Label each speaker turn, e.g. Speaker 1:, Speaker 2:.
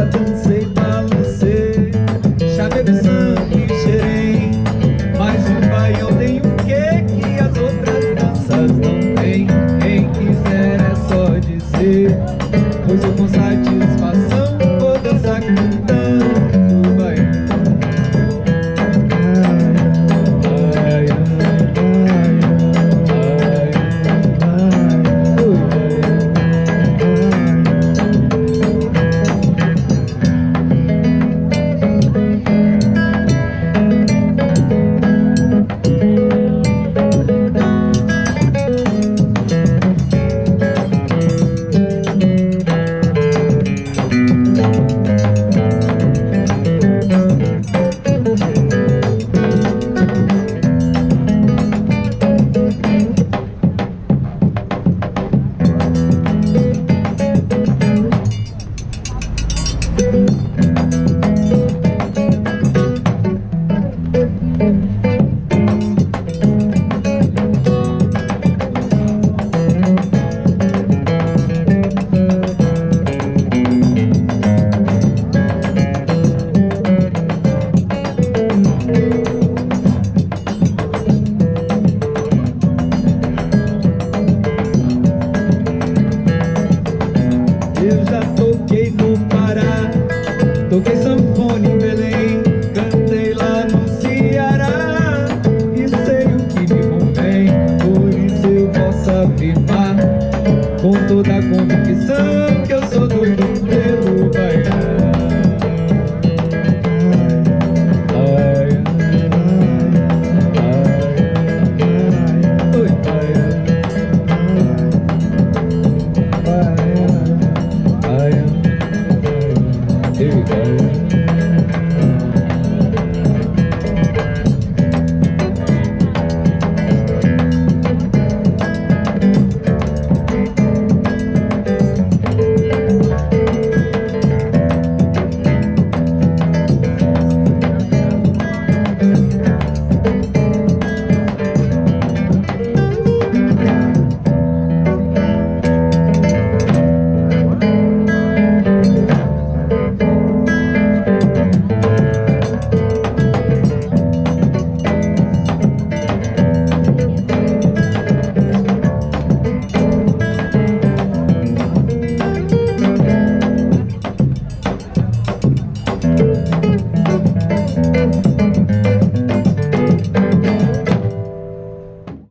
Speaker 1: I do